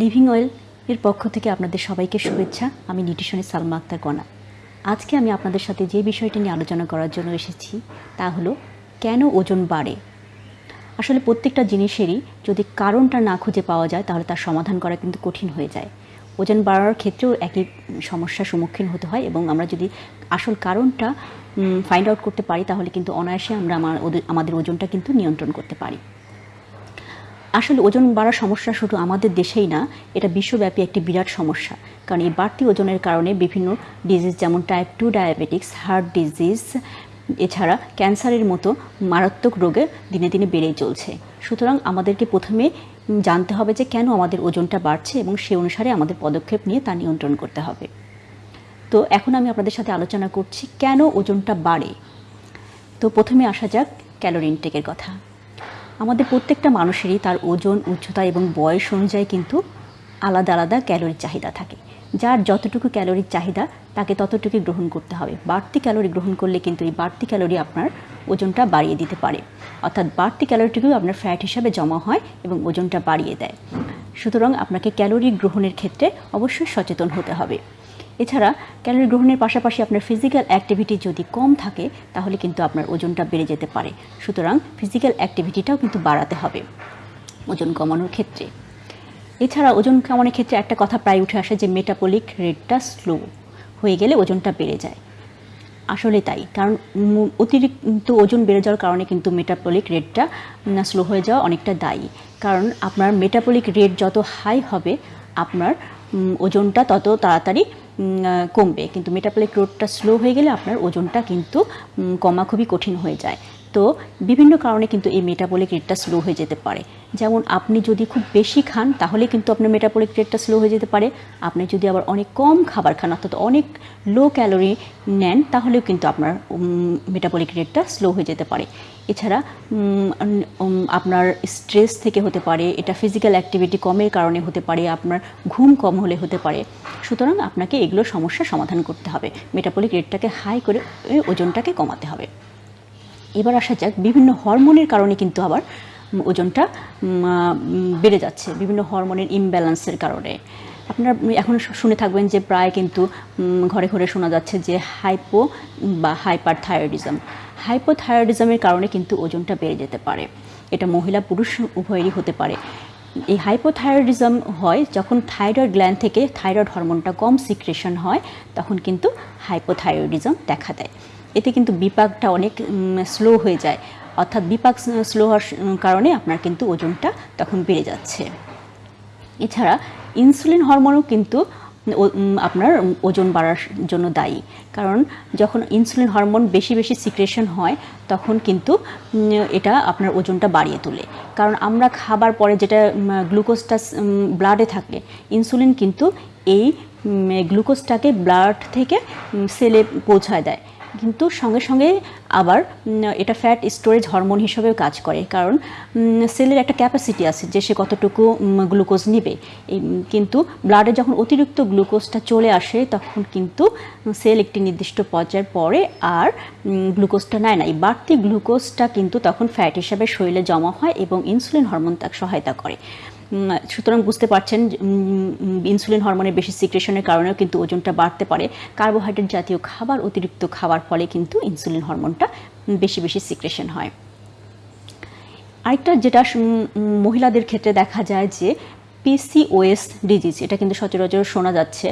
Living oil এর পক্ষ থেকে আপনাদের সবাইকে শুভেচ্ছা। আমি নিউট্রিশনের সালমা আক্তার কণা আজকে আমি আপনাদের সাথে যে বিষয়টি নিয়ে আলোচনা করার জন্য এসেছি, তা হলো, কেন ওজন বাড়ে? আসলে প্রত্যেকটা জিনিসেরই যদি কারণটা না খুঁজে পাওয়া যায়, তাহলে তার সমাধান করা কিন্তু কঠিন হয়ে যায়। ওজন বাড়ার ক্ষেত্রেও একই সমস্যার সম্মুখীন হতে হয় এবং আমরা যদি আসল কারণটা ফাইন্ড আউট করতে পারি, তাহলে কিন্তু অনায়াসে আমরা আমার আমাদের ওজনটা কিন্তু নিয়ন্ত্রণ করতে পারি। আসলে ওজন বাড়ার সমস্যা শুধু আমাদের দেশেই না, এটা বিশ্বব্যাপী একটি বিরাট সমস্যা। কারণ এই বাড়তি ওজনের কারণে বিভিন্ন ডিজিজ যেমন type two diabetics heart disease এছাড়া ক্যান্সারের মতো মারাত্মক রোগে দিনে দিনে বেড়েই চলছে। সুতরাং আমাদেরকে প্রথমে জানতে হবে যে কেন আমাদের ওজনটা বাড়ছে এবং সে অনুসারে আমাদের পদক্ষেপ নিয়ে তা নিয়ন্ত্রণ করতে হবে। তো এখন আমি আপনাদের সাথে আলোচনা করছি, কেন ওজনটা বাড়ে? তো প্রথমে আসা যাক ক্যালোরি ইনটেকের কথা। আমাদের প্রত্যেকটা মানুষেরই তার ওজন, উচ্চতা এবং বয়স অনুযায়ী কিন্তু আলাদা আলাদা ক্যালোরির চাহিদা থাকে। যার যতটুকু ক্যালোরির চাহিদা, তাকে ততটুকু গ্রহণ করতে হবে। বাড়তি ক্যালোরি গ্রহণ করলে কিন্তু এই বাড়তি ক্যালোরি আপনার ওজনটা বাড়িয়ে দিতে পারে। অর্থাৎ বাড়তি ক্যালোরিটুকু আপনার ফ্যাট হিসাবে জমা হয় এবং ওজনটা বাড়িয়ে দেয়। সুতরাং আপনাকে ক্যালোরি গ্রহণের ক্ষেত্রে অবশ্যই সচেতন হতে হবে। এছাড়া ক্যালোরি গ্রহণের পাশাপাশি আপনার ফিজিক্যাল অ্যাক্টিভিটি যদি কম থাকে, তাহলে কিন্তু আপনার ওজনটা বেড়ে যেতে পারে। সুতরাং ফিজিক্যাল অ্যাক্টিভিটিটাও কিন্তু বাড়াতে হবে ওজন কমানোর ক্ষেত্রে। এছাড়া ওজন কমানোর ক্ষেত্রে একটা কথা প্রায় উঠে আসে যে মেটাবলিক রেটটা স্লো হয়ে গেলে ওজনটা বেড়ে যায়। আসলে তাই, কারণ অতিরিক্ত ওজন বেড়ে যাওয়ার কারণে কিন্তু মেটাবলিক রেটটা স্লো হয়ে যাওয়া অনেকটা দায়ী। কারণ আপনার মেটাবলিক রেট যত হাই হবে, আপনার ওজনটা তত তাড়াতাড়ি কমবে। কিন্তু মেটাপলিক রোডটা স্লো হয়ে গেলে আপনার ওজনটা কিন্তু কমা খুবই কঠিন হয়ে যায়। তো বিভিন্ন কারণে কিন্তু এই মেটাবলিক রেটটা স্লো হয়ে যেতে পারে। যেমন আপনি যদি খুব বেশি খান, তাহলে কিন্তু আপনার মেটাবলিক রেটটা স্লো হয়ে যেতে পারে। আপনি যদি আবার অনেক কম খাবার খান, অর্থাৎ অনেক লো ক্যালোরি নেন, তাহলেও কিন্তু আপনার মেটাবলিক রেটটা স্লো হয়ে যেতে পারে। এছাড়া আপনার স্ট্রেস থেকে হতে পারে, এটা ফিজিক্যাল অ্যাক্টিভিটি কমের কারণে হতে পারে, আপনার ঘুম কম হলে হতে পারে। সুতরাং আপনাকে এগুলো সমস্যার সমাধান করতে হবে। মেটাবলিক রেটটাকে হাই করে ওজনটাকে কমাতে হবে। এবার আসা যাক বিভিন্ন হরমোনের কারণে কিন্তু আবার ওজনটা বেড়ে যাচ্ছে বিভিন্ন হরমোনের ইমব্যালেন্সের কারণে। আপনারা এখন শুনে থাকবেন যে প্রায় কিন্তু ঘরে ঘরে শোনা যাচ্ছে যে হাইপো বা হাইপার থাইরয়েডিজম হাইপোথাইরয়েডিজমের কারণে কিন্তু ওজনটা বেড়ে যেতে পারে। এটা মহিলা পুরুষ উভয়েরই হতে পারে। এই হাইপোথাইরয়েডিজম হয় যখন থাইরয়েড গ্ল্যান্ড থেকে থাইরয়েড হরমোনটা কম সিক্রেশন হয়, তখন কিন্তু হাইপোথাইরয়েডিজম দেখা দেয়। এতে কিন্তু বিপাকটা অনেক স্লো হয়ে যায়। অর্থাৎ বিপাক স্লো হওয়ার কারণে আপনার কিন্তু ওজনটা তখন বেড়ে যাচ্ছে। এছাড়া ইনসুলিন হরমোনও কিন্তু আপনার ওজন বাড়ার জন্য দায়ী। কারণ যখন ইনসুলিন হরমোন বেশি বেশি সিক্রেশন হয়, তখন কিন্তু এটা আপনার ওজনটা বাড়িয়ে তোলে। কারণ আমরা খাবার পরে যেটা গ্লুকোজটা ব্লাডে থাকে, ইনসুলিন কিন্তু এই গ্লুকোজটাকে ব্লাড থেকে সেলে পৌঁছায় দেয়। কিন্তু সঙ্গে সঙ্গে আবার এটা ফ্যাট স্টোরেজ হরমোন হিসেবেও কাজ করে। কারণ সেলের একটা ক্যাপাসিটি আছে যে সে কতটুকু গ্লুকোজ নেবে। কিন্তু ব্লাডে যখন অতিরিক্ত গ্লুকোজটা চলে আসে, তখন কিন্তু সেল একটি নির্দিষ্ট পর্যায়ের পরে আর গ্লুকোজটা নেয় না। এই বাড়তি গ্লুকোজটা কিন্তু তখন ফ্যাট হিসাবে শরীরে জমা হয় এবং ইনসুলিন হরমোন তাকে সহায়তা করে। সুতরাং বুঝতে পারছেন ইনসুলিন হরমোনের বেশি সিক্রেশনের কারণেও কিন্তু ওজনটা বাড়তে পারে। কার্বোহাইড্রেট জাতীয় খাবার, অতিরিক্ত খাবার ফলে কিন্তু ইনসুলিন হরমোনটা বেশি বেশি সিক্রেশন হয়। আরেকটা যেটা মহিলাদের ক্ষেত্রে দেখা যায় যে পিসিওএস ডিজিজ এটা কিন্তু সচরাচর শোনা যাচ্ছে।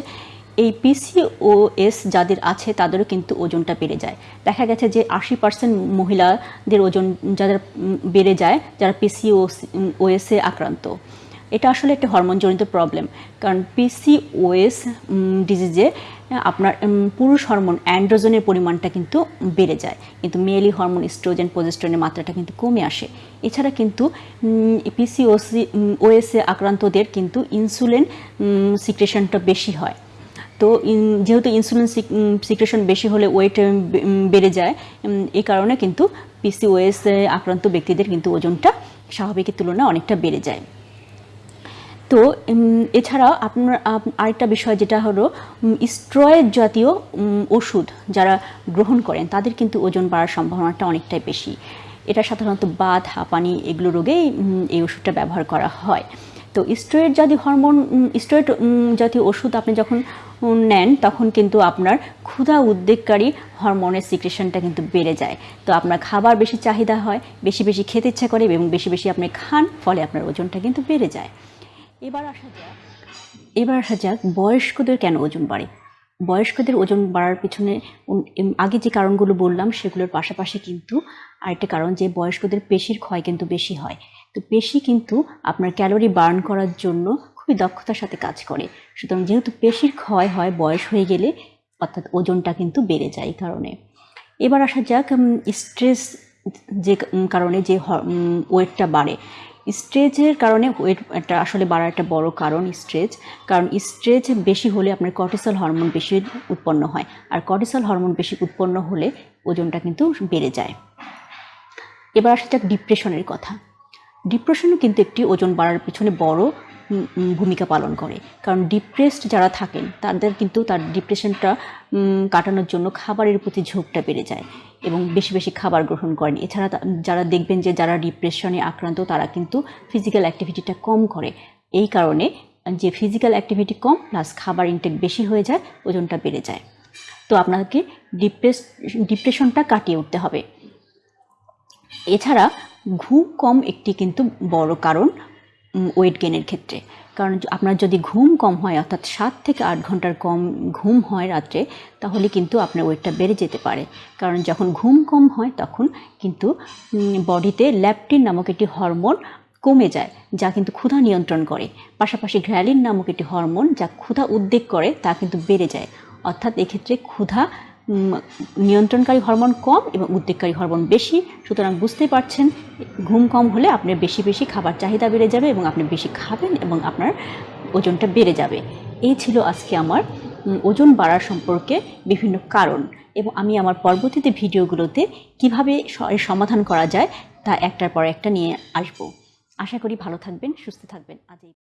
এই পিসিওএস যাদের আছে, তাদেরও কিন্তু ওজনটা বেড়ে যায়। দেখা গেছে যে, আশি পার্সেন্ট মহিলাদের ওজন যাদের বেড়ে যায়, যারা পিসিওএস ওএসে আক্রান্ত। এটা আসলে একটা হরমোনজনিত প্রবলেম কারণ পিসিওএস ডিজিজে আপনার পুরুষ হরমোন অ্যান্ড্রোজেনের পরিমাণটা কিন্তু বেড়ে যায়। কিন্তু মেয়েলি হরমোন স্ট্রোজেন প্রজেস্ট্রনের মাত্রাটা কিন্তু কমে আসে। এছাড়া কিন্তু পিসিওসি ওএসএ আক্রান্তদের কিন্তু ইনসুলিন সিক্রেশনটা বেশি হয়। তো যেহেতু ইনসুলিন সিক্রেশন বেশি হলে ওয়েট বেড়ে যায় এই কারণে কিন্তু পিসিওএস আক্রান্ত ব্যক্তিদের কিন্তু ওজনটা স্বাভাবিকের তুলনায় অনেকটা বেড়ে যায়। তো উম, এছাড়া আপনার আপ- আরেকটা বিষয় যেটা হলো স্ট্রয়েড জাতীয় ওষুধ যারা গ্রহণ করেন তাদের কিন্তু ওজন বাড়ার সম্ভাবনাটা অনেকটাই বেশি। এটা সাধারণত বাত হাঁপানি এগুলো রোগেই এই ওষুধটা ব্যবহার করা হয়। তো স্টেরয়েড জাতীয় হরমোন স্টেরয়েড জাতীয় ওষুধ আপনি যখন নেন তখন কিন্তু আপনার ক্ষুধা উদ্বেগকারী হরমোনের সিক্রেশনটা কিন্তু বেড়ে যায়। তো আপনার খাবার বেশি চাহিদা হয় বেশি বেশি খেতে ইচ্ছা করে এবং বেশি বেশি আপনি খান ফলে আপনার ওজনটা কিন্তু বেড়ে যায়। এবার আসা যাক। এবার আসা যাক বয়স্কদের কেন ওজন বাড়ে। বয়স্কদের ওজন বাড়ার পিছনে আগে যে কারণগুলো বললাম সেগুলোর পাশাপাশি কিন্তু আরেকটা কারণ যে বয়স্কদের পেশির ক্ষয় কিন্তু বেশি হয়। তো পেশি কিন্তু আপনার ক্যালোরি বার্ন করার জন্য খুবই দক্ষতার সাথে কাজ করে। সুতরাং যেহেতু পেশির ক্ষয় হয় বয়স হয়ে গেলে অর্থাৎ ওজনটা কিন্তু বেড়ে যায় এই কারণে। এবার আসা যাক স্ট্রেস যে কারণে যে ওয়েটটা বাড়ে। স্ট্রেচের কারণে ওয়েট একটা আসলে বাড়ার একটা বড় কারণ স্ট্রেচ কারণ স্ট্রেচ বেশি হলে আপনার কর্টিসল হরমোন বেশি উৎপন্ন হয়। আর কর্টিসল হরমোন বেশি উৎপন্ন হলে ওজনটা কিন্তু বেড়ে যায়। এবার আসা যাক ডিপ্রেশনের কথা। ডিপ্রেশনও কিন্তু একটি ওজন বাড়ার পিছনে বড় ভূমিকা পালন করে। কারণ ডিপ্রেসড যারা থাকেন, তাদের কিন্তু তার ডিপ্রেশনটা কাটানোর জন্য খাবারের প্রতি ঝোঁকটা বেড়ে যায়। এবং বেশি বেশি খাবার গ্রহণ করেন। এছাড়া যারা দেখবেন যে যারা ডিপ্রেশনে আক্রান্ত, তারা কিন্তু ফিজিক্যাল অ্যাক্টিভিটিটা কম করে। এই কারণে যে ফিজিক্যাল অ্যাক্টিভিটি কম প্লাস খাবার ইনটেক বেশি হয়ে যায়, ওজনটা বেড়ে যায়। তো আপনাকে ডিপ্রেস ডিপ্রেশনটা কাটিয়ে উঠতে হবে। এছাড়া ঘুম কম একটি কিন্তু বড় কারণ ওয়েট গেনের ক্ষেত্রে। কারণ আপনার যদি ঘুম কম হয়, অর্থাৎ সাত থেকে আট ঘণ্টার কম ঘুম হয় রাত্রে, তাহলে কিন্তু আপনার ওয়েটটা বেড়ে যেতে পারে। কারণ যখন ঘুম কম হয়, তখন কিন্তু বডিতে ল্যাপটিন নামক একটি হরমোন কমে যায়, যা কিন্তু ক্ষুধা নিয়ন্ত্রণ করে। পাশাপাশি গ্র্যালিন নামক একটি হরমোন, যা ক্ষুধা উদ্বেগ করে, তা কিন্তু বেড়ে যায়। অর্থাৎ এক্ষেত্রে ক্ষুধা নিয়ন্ত্রণকারী হরমোন কম এবং উদ্বেগকারী হরমোন বেশি। সুতরাং বুঝতেই পারছেন, ঘুম কম হলে আপনার বেশি বেশি খাবার চাহিদা বেড়ে যাবে এবং আপনি বেশি খাবেন এবং আপনার ওজনটা বেড়ে যাবে। এই ছিল আজকে আমার ওজন বাড়ার সম্পর্কে বিভিন্ন কারণ এবং আমি আমার পরবর্তীতে ভিডিওগুলোতে কীভাবে সমাধান করা যায় তা একটার পর একটা নিয়ে আসব। আশা করি ভালো থাকবেন, সুস্থ থাকবেন। আজ